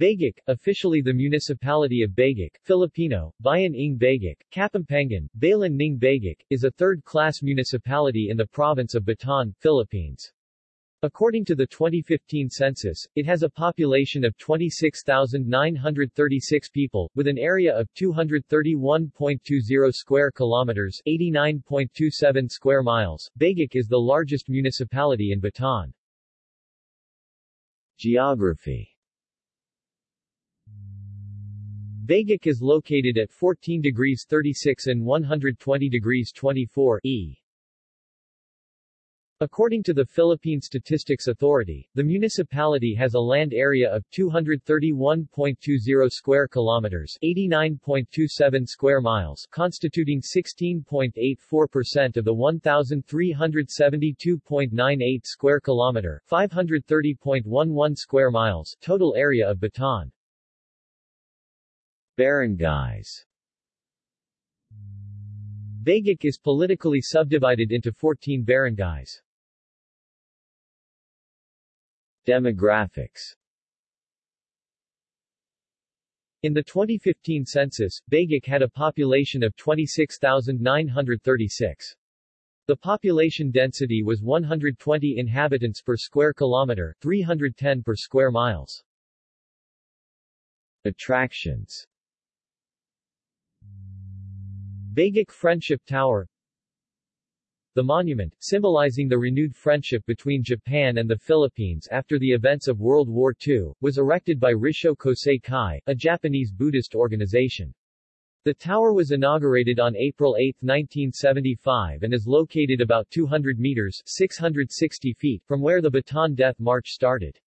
Bagac, officially the municipality of Bagac, Filipino, Bayan ng Bagac, Kapampangan, Balan ng Bagac, is a third-class municipality in the province of Bataan, Philippines. According to the 2015 census, it has a population of 26,936 people, with an area of 231.20 square kilometers 89.27 square miles. Bagac is the largest municipality in Bataan. Geography Bagac is located at 14 degrees 36 and 120 degrees 24 E. According to the Philippine Statistics Authority, the municipality has a land area of 231.20 square kilometers, 89.27 square miles, constituting 16.84% of the 1372.98 square kilometer, 530.11 square miles total area of Bataan. Barangays Bagac is politically subdivided into 14 barangays. Demographics In the 2015 census, Bagac had a population of 26,936. The population density was 120 inhabitants per square kilometer, 310 per square miles. Attractions Bagac Friendship Tower The monument, symbolizing the renewed friendship between Japan and the Philippines after the events of World War II, was erected by Rissho Kosei Kai, a Japanese Buddhist organization. The tower was inaugurated on April 8, 1975 and is located about 200 meters 660 feet from where the Bataan Death March started.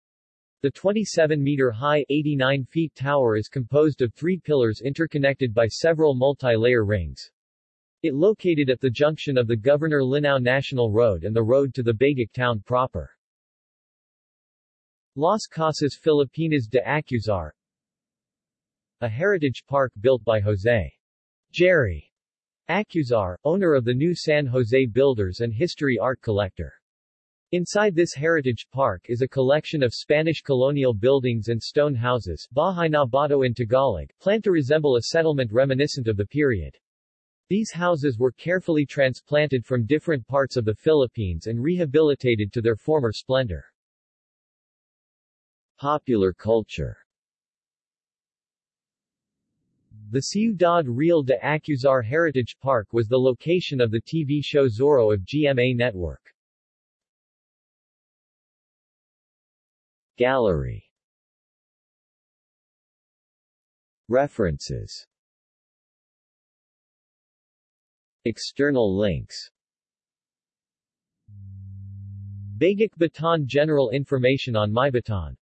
The 27-meter-high, 89-feet tower is composed of three pillars interconnected by several multi-layer rings. It located at the junction of the Governor Linao National Road and the road to the Bagac town proper. Las Casas Filipinas de Acuzar A heritage park built by Jose. Jerry Acuzar, owner of the new San Jose Builders and history art collector. Inside this heritage park is a collection of Spanish colonial buildings and stone houses Bahay na Bato in Tagalog, planned to resemble a settlement reminiscent of the period. These houses were carefully transplanted from different parts of the Philippines and rehabilitated to their former splendor. Popular culture The Ciudad Real de Acuzar Heritage Park was the location of the TV show Zorro of GMA Network. Gallery. References. External links. Bagac Bataan General information on MyBataan